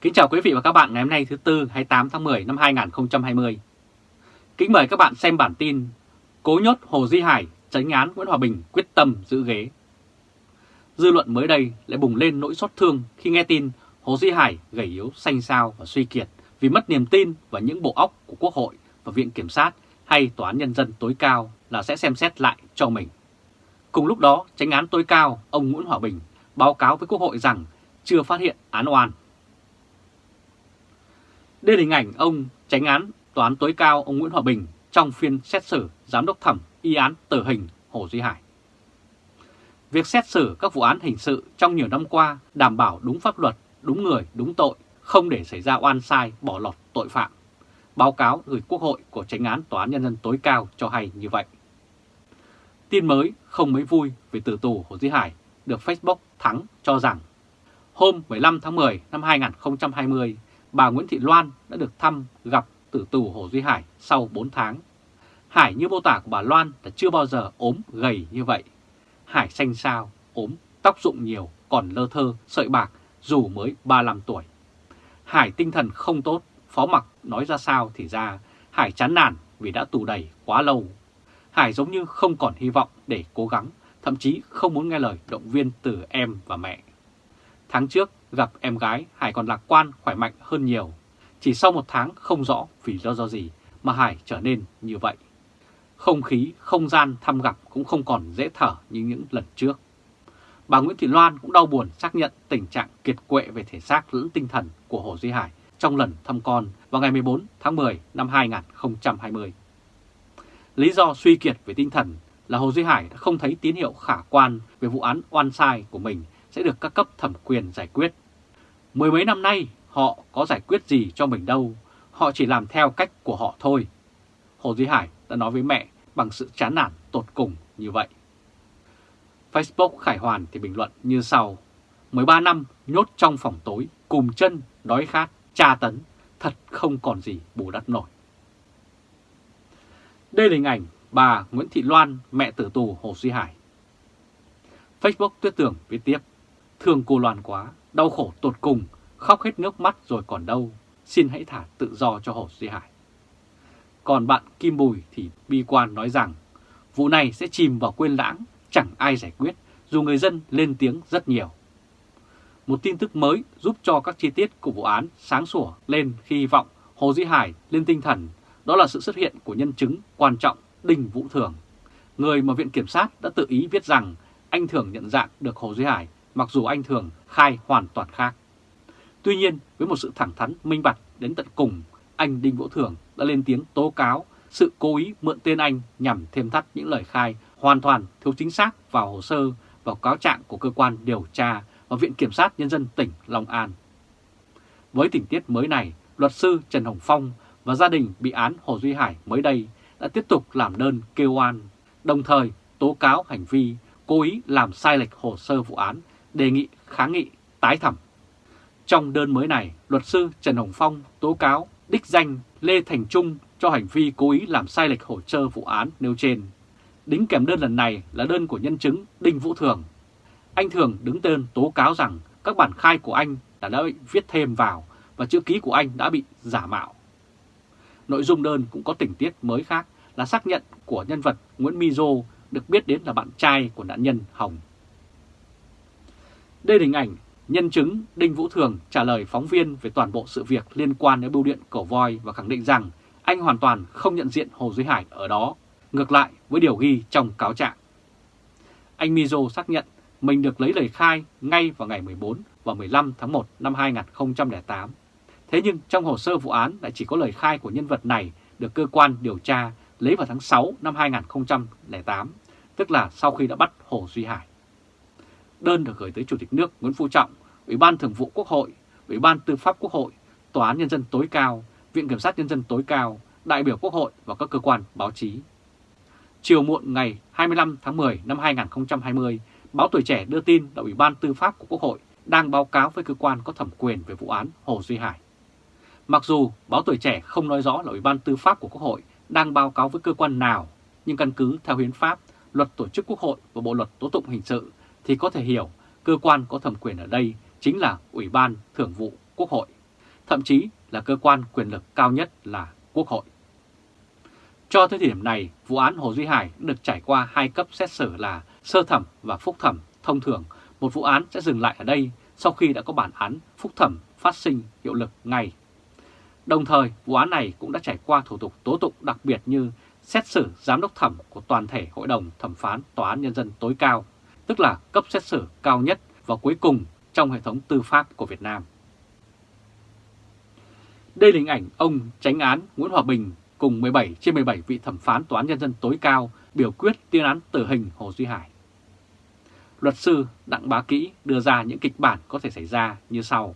Kính chào quý vị và các bạn ngày hôm nay thứ Tư 28 tháng 10 năm 2020. Kính mời các bạn xem bản tin Cố nhốt Hồ Duy Hải, tránh án Nguyễn Hòa Bình quyết tâm giữ ghế. Dư luận mới đây lại bùng lên nỗi xót thương khi nghe tin Hồ Duy Hải gầy yếu, xanh xao và suy kiệt vì mất niềm tin vào những bộ óc của Quốc hội và Viện Kiểm sát hay Tòa án Nhân dân tối cao là sẽ xem xét lại cho mình. Cùng lúc đó, tránh án tối cao ông Nguyễn Hòa Bình báo cáo với Quốc hội rằng chưa phát hiện án oan. Đây là hình ảnh ông tránh án Tòa án tối cao ông Nguyễn Hòa Bình trong phiên xét xử giám đốc thẩm y án tử hình Hồ Duy Hải. Việc xét xử các vụ án hình sự trong nhiều năm qua đảm bảo đúng pháp luật, đúng người, đúng tội, không để xảy ra oan sai, bỏ lọt tội phạm. Báo cáo gửi Quốc hội của tránh án Tòa án Nhân dân tối cao cho hay như vậy. Tin mới không mấy vui về tử tù Hồ Duy Hải được Facebook Thắng cho rằng hôm 15 tháng 10 năm 2020, bà Nguyễn Thị Loan đã được thăm gặp tử tù Hồ Duy Hải sau 4 tháng. Hải như mô tả của bà Loan là chưa bao giờ ốm gầy như vậy. Hải xanh xao, ốm, tóc rụng nhiều, còn lơ thơ, sợi bạc dù mới 35 tuổi. Hải tinh thần không tốt, phó mặc nói ra sao thì ra, Hải chán nản vì đã tù đầy quá lâu. Hải giống như không còn hy vọng để cố gắng, thậm chí không muốn nghe lời động viên từ em và mẹ. Tháng trước gặp em gái, Hải còn lạc quan, khỏe mạnh hơn nhiều. Chỉ sau một tháng không rõ vì do do gì mà Hải trở nên như vậy. Không khí, không gian thăm gặp cũng không còn dễ thở như những lần trước. Bà Nguyễn Thị Loan cũng đau buồn xác nhận tình trạng kiệt quệ về thể xác lẫn tinh thần của Hồ Duy Hải trong lần thăm con vào ngày 14 tháng 10 năm 2020. Lý do suy kiệt về tinh thần là Hồ Duy Hải đã không thấy tín hiệu khả quan về vụ án oan sai của mình sẽ được các cấp thẩm quyền giải quyết. Mười mấy năm nay họ có giải quyết gì cho mình đâu, họ chỉ làm theo cách của họ thôi. Hồ Duy Hải đã nói với mẹ bằng sự chán nản tột cùng như vậy. Facebook Khải Hoàn thì bình luận như sau. 13 năm nhốt trong phòng tối, cùng chân, đói khát, tra tấn, thật không còn gì bù đắp nổi. Đây là hình ảnh bà Nguyễn Thị Loan, mẹ tử tù Hồ Duy Hải. Facebook tuyết Tưởng viết tiếp, thương cô Loan quá, đau khổ tột cùng, khóc hết nước mắt rồi còn đâu, xin hãy thả tự do cho Hồ Duy Hải. Còn bạn Kim Bùi thì bi quan nói rằng, vụ này sẽ chìm vào quên lãng, chẳng ai giải quyết, dù người dân lên tiếng rất nhiều. Một tin tức mới giúp cho các chi tiết của vụ án sáng sủa lên khi hy vọng Hồ Duy Hải lên tinh thần, đó là sự xuất hiện của nhân chứng quan trọng Đinh Vũ Thường, người mà Viện Kiểm sát đã tự ý viết rằng anh Thường nhận dạng được Hồ Duy Hải mặc dù anh Thường khai hoàn toàn khác. Tuy nhiên, với một sự thẳng thắn minh bạch đến tận cùng, anh Đinh Vũ Thường đã lên tiếng tố cáo sự cố ý mượn tên anh nhằm thêm thắt những lời khai hoàn toàn thiếu chính xác vào hồ sơ vào cáo trạng của cơ quan điều tra và Viện Kiểm sát Nhân dân tỉnh Long An. Với tình tiết mới này, luật sư Trần Hồng Phong và gia đình bị án Hồ Duy Hải mới đây đã tiếp tục làm đơn kêu oan, đồng thời tố cáo hành vi cố ý làm sai lệch hồ sơ vụ án, đề nghị kháng nghị tái thẩm. Trong đơn mới này, luật sư Trần Hồng Phong tố cáo đích danh Lê Thành Trung cho hành vi cố ý làm sai lệch hồ sơ vụ án nêu trên. Đính kèm đơn lần này là đơn của nhân chứng Đinh Vũ Thường. Anh Thường đứng tên tố cáo rằng các bản khai của anh đã đã bị viết thêm vào và chữ ký của anh đã bị giả mạo. Nội dung đơn cũng có tình tiết mới khác là xác nhận của nhân vật Nguyễn Mizo được biết đến là bạn trai của nạn nhân Hồng. Đây là hình ảnh nhân chứng Đinh Vũ Thường trả lời phóng viên về toàn bộ sự việc liên quan đến bưu điện Cổ Voi và khẳng định rằng anh hoàn toàn không nhận diện Hồ Duy Hải ở đó, ngược lại với điều ghi trong cáo trạng. Anh Mizo xác nhận mình được lấy lời khai ngay vào ngày 14 và 15 tháng 1 năm 2008. Thế nhưng trong hồ sơ vụ án lại chỉ có lời khai của nhân vật này được cơ quan điều tra lấy vào tháng 6 năm 2008, tức là sau khi đã bắt Hồ Duy Hải. Đơn được gửi tới Chủ tịch nước Nguyễn Phú Trọng, Ủy ban Thường vụ Quốc hội, Ủy ban Tư pháp Quốc hội, Tòa án Nhân dân tối cao, Viện Kiểm sát Nhân dân tối cao, đại biểu Quốc hội và các cơ quan báo chí. Chiều muộn ngày 25 tháng 10 năm 2020, báo Tuổi Trẻ đưa tin là Ủy ban Tư pháp của Quốc hội đang báo cáo với cơ quan có thẩm quyền về vụ án Hồ Duy Hải. Mặc dù báo Tuổi Trẻ không nói rõ là Ủy ban Tư pháp của Quốc hội đang báo cáo với cơ quan nào, nhưng căn cứ theo hiến pháp, luật tổ chức Quốc hội và Bộ luật tố tụng hình sự thì có thể hiểu cơ quan có thẩm quyền ở đây chính là Ủy ban Thường vụ Quốc hội. thậm chí là cơ quan quyền lực cao nhất là Quốc hội. Cho tới thời điểm này, vụ án Hồ Duy Hải được trải qua hai cấp xét xử là sơ thẩm và phúc thẩm. Thông thường, một vụ án sẽ dừng lại ở đây sau khi đã có bản án phúc thẩm phát sinh hiệu lực ngay. Đồng thời, vụ án này cũng đã trải qua thủ tục tố tụng đặc biệt như xét xử giám đốc thẩm của toàn thể Hội đồng Thẩm phán Tòa án Nhân dân tối cao, tức là cấp xét xử cao nhất và cuối cùng trong hệ thống tư pháp của Việt Nam. Đây là hình ảnh ông tránh án Nguyễn Hòa Bình cùng 17 trên 17 vị thẩm phán Tòa án Nhân dân tối cao biểu quyết tuyên án tử hình Hồ Duy Hải. Luật sư Đặng Bá Kỹ đưa ra những kịch bản có thể xảy ra như sau.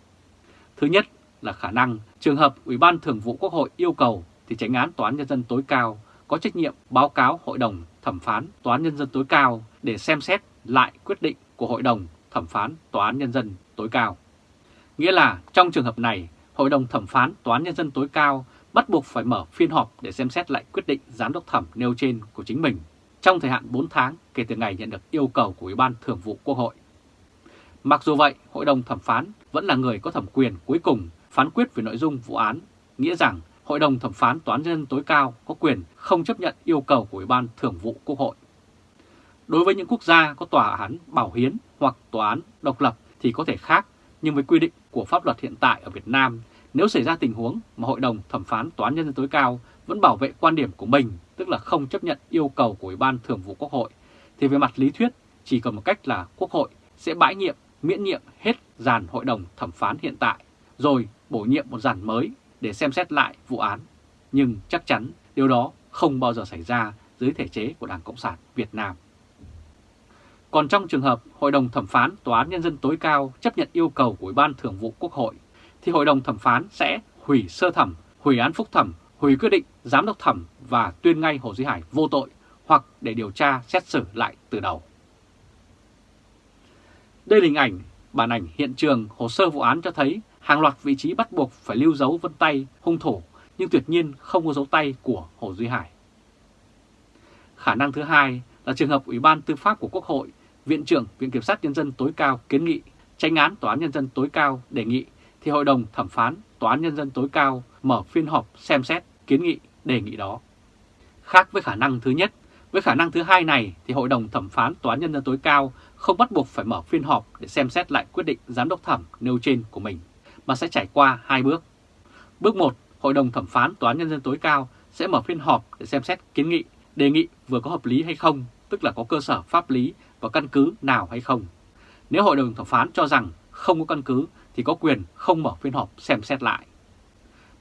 Thứ nhất là khả năng trường hợp Ủy ban Thường vụ Quốc hội yêu cầu thì tránh án Tòa án Nhân dân tối cao có trách nhiệm báo cáo Hội đồng Thẩm phán Tòa án Nhân dân tối cao để xem xét lại quyết định của Hội đồng Thẩm phán Tòa án Nhân dân tối cao. Nghĩa là trong trường hợp này, Hội đồng Thẩm phán Tòa án Nhân dân tối cao bắt buộc phải mở phiên họp để xem xét lại quyết định giám đốc thẩm nêu trên của chính mình trong thời hạn 4 tháng kể từ ngày nhận được yêu cầu của Ủy ban Thường vụ Quốc hội. Mặc dù vậy, Hội đồng thẩm phán vẫn là người có thẩm quyền cuối cùng phán quyết về nội dung vụ án, nghĩa rằng Hội đồng thẩm phán Tòa án nhân dân tối cao có quyền không chấp nhận yêu cầu của Ủy ban Thường vụ Quốc hội. Đối với những quốc gia có tòa án bảo hiến hoặc tòa án độc lập thì có thể khác, nhưng với quy định của pháp luật hiện tại ở Việt Nam, nếu xảy ra tình huống mà Hội đồng thẩm phán Tòa án nhân dân tối cao vẫn bảo vệ quan điểm của mình, tức là không chấp nhận yêu cầu của Ủy ban Thường vụ Quốc hội, thì về mặt lý thuyết chỉ còn một cách là Quốc hội sẽ bãi nhiệm, miễn nhiệm hết dàn Hội đồng thẩm phán hiện tại, rồi bổ nhiệm một dàn mới để xem xét lại vụ án. Nhưng chắc chắn điều đó không bao giờ xảy ra dưới thể chế của Đảng Cộng sản Việt Nam. Còn trong trường hợp Hội đồng Thẩm phán Tòa án Nhân dân tối cao chấp nhận yêu cầu của Ủy ban Thường vụ Quốc hội, thì Hội đồng Thẩm phán sẽ hủy sơ thẩm, hủy án phúc thẩm, hủy quyết định giám đốc thẩm và tuyên ngay Hồ Duy Hải vô tội hoặc để điều tra xét xử lại từ đầu. Đây là hình ảnh, bản ảnh hiện trường hồ sơ vụ án cho thấy hàng loạt vị trí bắt buộc phải lưu dấu vân tay hung thủ nhưng tuyệt nhiên không có dấu tay của Hồ Duy Hải. Khả năng thứ hai là trường hợp Ủy ban Tư pháp của Quốc hội, Viện trưởng Viện Kiểm sát Nhân dân tối cao kiến nghị, tranh án Tòa án Nhân dân tối cao đề nghị thì Hội đồng Thẩm phán Tòa án Nhân dân tối cao mở phiên họp xem xét kiến nghị đề nghị đó. Khác với khả năng thứ nhất, với khả năng thứ hai này thì Hội đồng Thẩm phán Tòa án Nhân dân tối cao không bắt buộc phải mở phiên họp để xem xét lại quyết định giám đốc thẩm nêu trên của mình, mà sẽ trải qua hai bước. Bước 1, Hội đồng Thẩm phán Tòa án Nhân dân tối cao sẽ mở phiên họp để xem xét kiến nghị, đề nghị vừa có hợp lý hay không, tức là có cơ sở pháp lý và căn cứ nào hay không. Nếu Hội đồng Thẩm phán cho rằng không có căn cứ thì có quyền không mở phiên họp xem xét lại.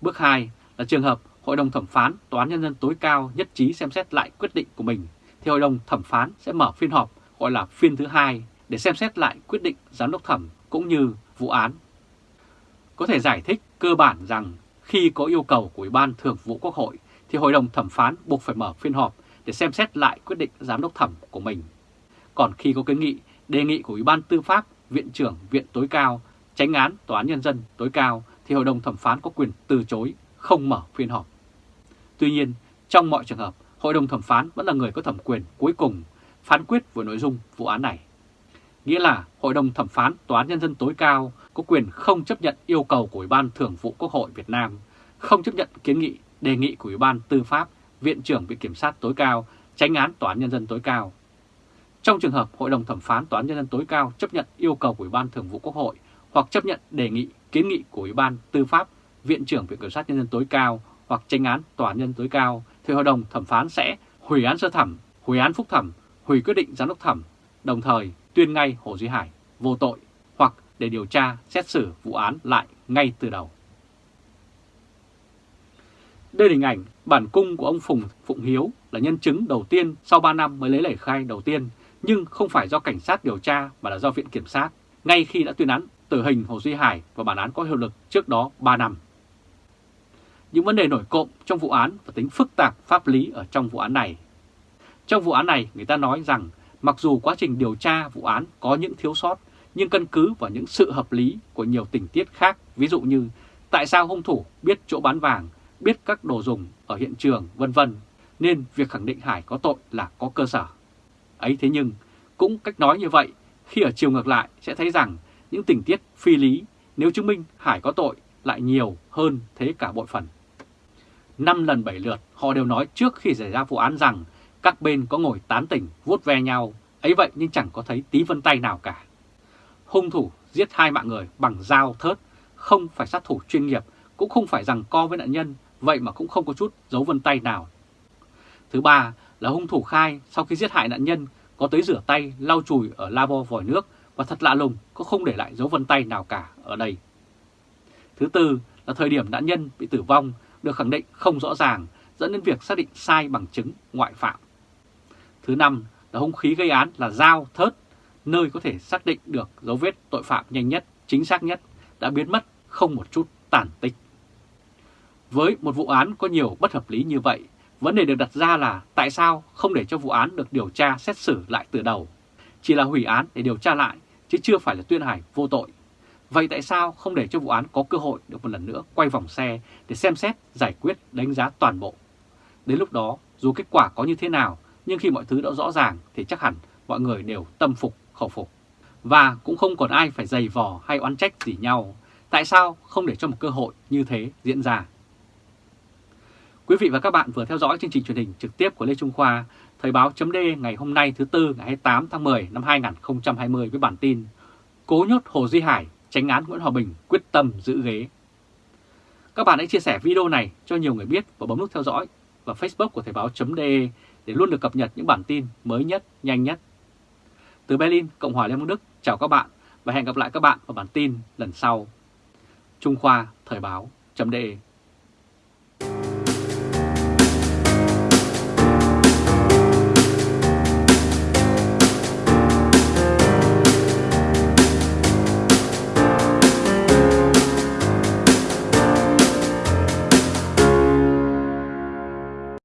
Bước 2 là trường hợp Hội đồng Thẩm phán Tòa án Nhân dân tối cao nhất trí xem xét lại quyết định của mình, thì Hội đồng Thẩm phán sẽ mở phiên họp gọi là phiên thứ hai để xem xét lại quyết định giám đốc thẩm cũng như vụ án. Có thể giải thích cơ bản rằng khi có yêu cầu của Ủy ban Thường vụ Quốc hội thì Hội đồng Thẩm phán buộc phải mở phiên họp để xem xét lại quyết định giám đốc thẩm của mình. Còn khi có kiến nghị, đề nghị của Ủy ban Tư pháp, Viện trưởng Viện tối cao, tránh án Tòa án Nhân dân tối cao thì Hội đồng Thẩm phán có quyền từ chối, không mở phiên họp. Tuy nhiên, trong mọi trường hợp, Hội đồng Thẩm phán vẫn là người có thẩm quyền cuối cùng phán quyết về nội dung vụ án này. Nghĩa là Hội đồng Thẩm phán Tòa án Nhân dân tối cao có quyền không chấp nhận yêu cầu của Ủy ban Thường vụ Quốc hội Việt Nam, không chấp nhận kiến nghị, đề nghị của Ủy ban Tư pháp, Viện trưởng Viện Kiểm sát tối cao, tránh án Tòa án Nhân dân tối cao. Trong trường hợp Hội đồng Thẩm phán Tòa án Nhân dân tối cao chấp nhận yêu cầu của Ủy ban Thường vụ Quốc hội hoặc chấp nhận đề nghị, kiến nghị của Ủy ban Tư pháp, Viện trưởng Viện Kiểm sát Nhân dân tối cao hoặc tranh án Tòa án Nhân tối cao, thì Hội đồng Thẩm phán sẽ hủy án sơ thẩm, hủy án phúc thẩm, hủy quyết định giám đốc thẩm, đồng thời tuyên ngay Hồ Duy Hải vô tội hoặc để điều tra xét xử vụ án lại ngay từ đầu. Đây là hình ảnh bản cung của ông Phùng Phụng Hiếu là nhân chứng đầu tiên sau 3 năm mới lấy lời khai đầu tiên, nhưng không phải do cảnh sát điều tra mà là do Viện Kiểm sát, ngay khi đã tuyên án tử hình Hồ Duy Hải và bản án có hiệu lực trước đó 3 năm. Những vấn đề nổi cộng trong vụ án và tính phức tạp pháp lý ở trong vụ án này. Trong vụ án này, người ta nói rằng mặc dù quá trình điều tra vụ án có những thiếu sót, nhưng căn cứ vào những sự hợp lý của nhiều tình tiết khác, ví dụ như tại sao hung thủ biết chỗ bán vàng, biết các đồ dùng ở hiện trường, vân vân, nên việc khẳng định Hải có tội là có cơ sở. Ấy thế nhưng, cũng cách nói như vậy, khi ở chiều ngược lại sẽ thấy rằng những tình tiết phi lý nếu chứng minh Hải có tội lại nhiều hơn thế cả bội phần. Năm lần bảy lượt họ đều nói trước khi xảy ra vụ án rằng các bên có ngồi tán tỉnh vuốt ve nhau, ấy vậy nhưng chẳng có thấy tí vân tay nào cả. Hung thủ giết hai mạng người bằng dao thớt, không phải sát thủ chuyên nghiệp, cũng không phải rằng co với nạn nhân, vậy mà cũng không có chút dấu vân tay nào. Thứ ba là hung thủ khai sau khi giết hại nạn nhân có tới rửa tay, lau chùi ở lavo vòi nước và thật lạ lùng có không để lại dấu vân tay nào cả ở đây. Thứ tư là thời điểm nạn nhân bị tử vong được khẳng định không rõ ràng dẫn đến việc xác định sai bằng chứng ngoại phạm. Thứ năm là hung khí gây án là dao, thớt, nơi có thể xác định được dấu vết tội phạm nhanh nhất, chính xác nhất, đã biến mất không một chút tàn tích. Với một vụ án có nhiều bất hợp lý như vậy, vấn đề được đặt ra là tại sao không để cho vụ án được điều tra xét xử lại từ đầu? Chỉ là hủy án để điều tra lại, chứ chưa phải là tuyên hải vô tội. Vậy tại sao không để cho vụ án có cơ hội được một lần nữa quay vòng xe để xem xét, giải quyết, đánh giá toàn bộ? Đến lúc đó, dù kết quả có như thế nào, nhưng khi mọi thứ đã rõ ràng thì chắc hẳn mọi người đều tâm phục, khẩu phục. Và cũng không còn ai phải dày vò hay oán trách gì nhau. Tại sao không để cho một cơ hội như thế diễn ra? Quý vị và các bạn vừa theo dõi chương trình truyền hình trực tiếp của Lê Trung Khoa, Thời báo chấm ngày hôm nay thứ Tư ngày 28 tháng 10 năm 2020 với bản tin Cố nhốt Hồ Duy Hải, tránh án Nguyễn Hòa Bình quyết tâm giữ ghế. Các bạn hãy chia sẻ video này cho nhiều người biết và bấm nút theo dõi và Facebook của Thời báo chấm để luôn được cập nhật những bản tin mới nhất, nhanh nhất. Từ Berlin, Cộng hòa Liên bang Đức, chào các bạn và hẹn gặp lại các bạn vào bản tin lần sau. Trung Khoa Thời báo chấm